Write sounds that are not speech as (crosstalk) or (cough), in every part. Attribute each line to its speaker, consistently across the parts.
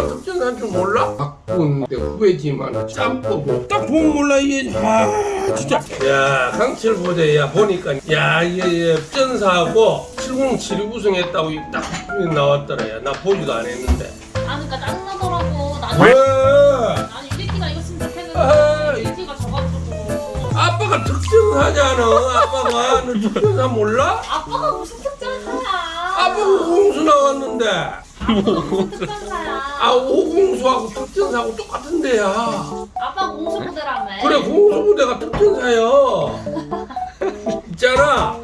Speaker 1: 아빠가 특전사인 줄 몰라? 박군 내 후배지만 짬뽀고 딱 보면 몰라 이게 아 진짜 야 강철 부대 야 보니까 야 이게 특전사하고 707 우승했다고 딱 나왔더라 야나 보지도 안 했는데
Speaker 2: 아 그러니까 짜증나더라고. 나는
Speaker 1: 왜?
Speaker 2: 나는 유리티가 이거 진짜 했는데 유리티가 져가지고.
Speaker 1: 아빠가 특전사잖아 아빠가 너 특전사 몰라?
Speaker 2: 아빠가 무슨 특전사야?
Speaker 1: 아빠가 오공수 나왔는데
Speaker 2: 특전사야?
Speaker 1: 아 오공수하고 특전사하고 똑같은 데야
Speaker 2: 아빠 공수부대라며.
Speaker 1: 그래 공수부대가 특전사요 있잖아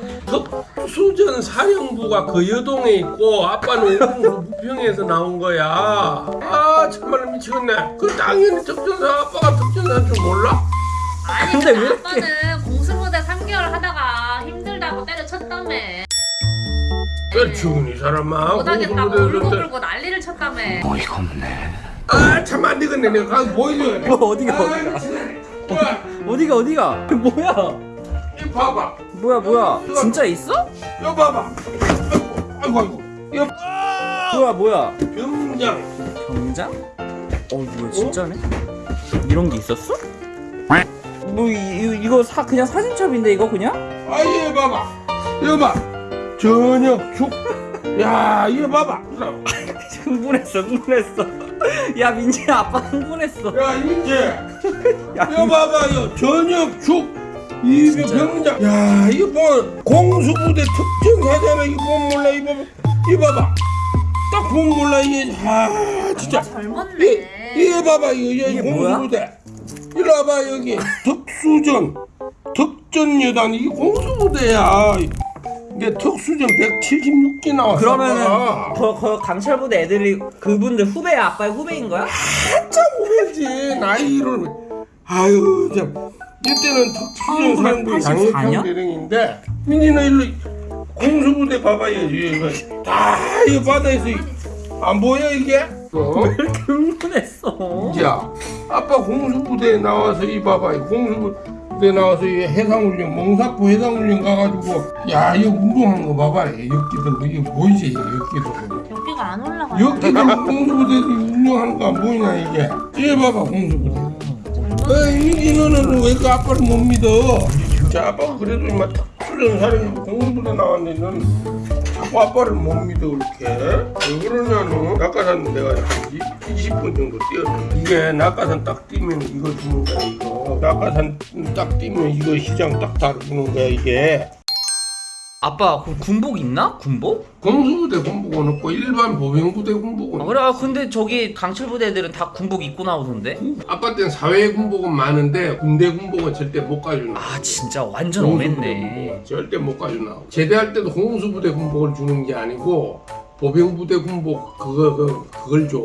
Speaker 1: 특수전 사령부가 그 여동에 있고 아빠는 오공수 부평에서 나온 거야 아 정말 미치겠네 그 당연히 특전사 아빠가 특전사인 줄 몰라?
Speaker 2: 아니
Speaker 3: 근데
Speaker 2: 근데
Speaker 3: 왜
Speaker 2: 아빠는 공수부대 3개월 하다가 힘들다고 때려쳤다며.
Speaker 1: 그 죽은 이 사람아
Speaker 2: 못하겠다고 울고 불고 난리를 쳤다며.
Speaker 1: 아참 안 되겠네. 내가 가서 보여줘야?
Speaker 3: 뭐 어디가
Speaker 1: 아,
Speaker 3: 어디가?
Speaker 1: 미치겠네. 야,
Speaker 3: 어디가 어디가? 뭐야?
Speaker 1: 이 봐봐.
Speaker 3: 뭐야 뭐야? 진짜 있어?
Speaker 1: 이거 봐봐. 아이고 아이고. 이거
Speaker 3: 뭐야 뭐야?
Speaker 1: 병장.
Speaker 3: 경장? 어 뭐야 진짜네? 이런 게 있었어? 뭐 이, 이- 이거 사 그냥 사진첩인데 이거 그냥?
Speaker 1: 아 이거 봐봐. 이거 봐 저녁 죽야 이거 봐봐.
Speaker 3: 흥분했어 흥분했어. 야 민지 아빠 흥분했어.
Speaker 1: 야 이민재
Speaker 3: 야,
Speaker 1: 이거 봐봐 이거. 저녁 죽
Speaker 3: 진짜요?
Speaker 1: 병장 야 이거 뭐 공수부대 특전사잖아 이거 보면 몰라 이거 봐봐. 이거 봐봐. 딱 보면 몰라 이게. 아 진짜. 이,
Speaker 2: 젊었네.
Speaker 1: 이거 봐봐 이거.
Speaker 3: 이게?
Speaker 1: 공수부대. 이리 와봐 여기. (laughs) 특수전. 특전여단. 이게 공수부대야 이게 특수전 176기 나왔어
Speaker 3: 그러면은. 거, 거 강철부대 애들이 그분들 후배야 아빠의 후배인 거야?
Speaker 1: 한참 후배지 나이를 아유 참 이때는 특수전 사령부
Speaker 3: 1984
Speaker 1: 양해평
Speaker 3: 년?
Speaker 1: 대령인데 민지는 일로 공수부대 봐봐요 이거 다 이거 바다에서 이- 안 보여 이게? 어?
Speaker 3: 흥분했어
Speaker 1: 야 아빠 공수부대에 나와서 이 봐봐 이 공수부 대 나와서 이 해상훈련 몽사포 해상훈련 가가지고 야 이거 운동한 거 봐봐. 역기들 이거 보이지 역기들.
Speaker 2: 여기가 안 올라가.
Speaker 1: 역기들 공수부대 운동하는 거 안 보이냐 이게. 이거 봐봐 공수부대. 에이 너는 왜 그 아빠를 못 믿어? 자 아빠 그래도 이마 특수전 사령부 공수부대 나왔는데 넌 자꾸 아빠를 못 믿어 이렇게. 왜 그러냐는 낙하산 내가 20분 정도 뛰었는데 이게 낙하산 딱 뛰면 이거 주는 거야 이거. 낙하산 딱 뛰면 이거 시장 딱 다루는 거야 이게
Speaker 3: 아빠 그 군복 있나? 군복?
Speaker 1: 공수부대 군복은 없고 일반 보병부대 군복은
Speaker 3: 아, 그래? 아, 근데 저기 강철 부대 애들은 다 군복 입고 나오던데?
Speaker 1: 아빠 때는 사회 군복은 많은데 군대 군복은 절대 못 가주나
Speaker 3: 아 진짜 완전
Speaker 1: 공수부대
Speaker 3: 엄했네.
Speaker 1: 군복은 절대 못 가주나 제대할 때도 공수부대 군복을 주는 게 아니고 보병부대 군복 그거 그, 그걸 줘.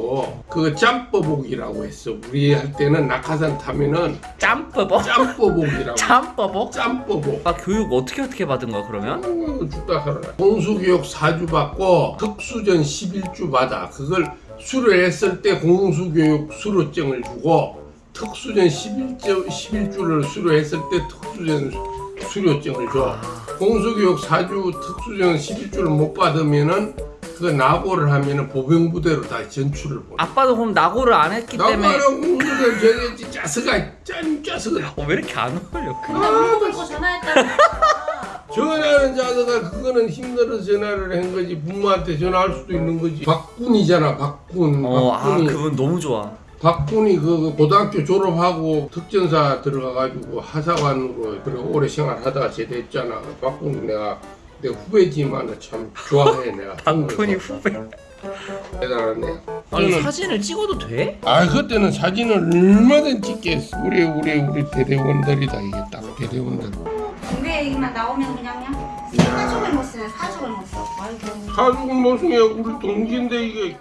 Speaker 1: 그거 짬버복이라고 했어. 우리 할 때는 낙하산 타면은
Speaker 3: 짬버복?
Speaker 1: 짬버복이라고.
Speaker 3: 짬버복?
Speaker 1: 짬버복
Speaker 3: 아 교육 어떻게 어떻게 받은 거야 그러면?
Speaker 1: 아이고, 죽다 살아나 공수교육 4주 받고 특수전 11주 받아. 그걸 수료 했을 때 공수교육 수료증을 주고 특수전 11주, 11주를 수료했을 때 특수전 수료증을 줘. 공수교육 4주 특수전 11주를 못 받으면은 그 낙오를 하면은 보병부대로 다 전출을 보내.
Speaker 3: 아빠도 그럼 낙오를 안 했기 때문에
Speaker 1: 낙오랑 공수대 저게 짜스가 짠 짜스가.
Speaker 3: 어, 왜 이렇게 안 어울려? 그...
Speaker 2: 근데 울고 불고 전화했다니까.
Speaker 1: 전화하는 자세가 그거는 힘들어서 전화를 한 거지. 부모한테 전화할 수도 있는 거지. 박군이잖아 박군.
Speaker 3: 어, 아
Speaker 1: 박군이.
Speaker 3: 그분 너무 좋아.
Speaker 1: 박군이 그 고등학교 졸업하고 특전사 들어가가지고 하사관으로 그래 오래 생활하다가 제대했잖아. 박군 내가 내 후배지만 참 좋아해 내가. (laughs)
Speaker 3: 박군이 후배.
Speaker 1: 대단하네.
Speaker 3: 아니
Speaker 1: 저는-
Speaker 3: 사진을 찍어도 돼?
Speaker 1: 아 그때는 사진을 얼마든지 찍겠어. 우리 우리 우리 대대원들이다 이게 딱 대대원들.
Speaker 4: 군대 얘기만 나오면 사족을 못 써요 사족을 못 써. 아이고
Speaker 1: 가죽은 무슨 야 우리 동기인데 이게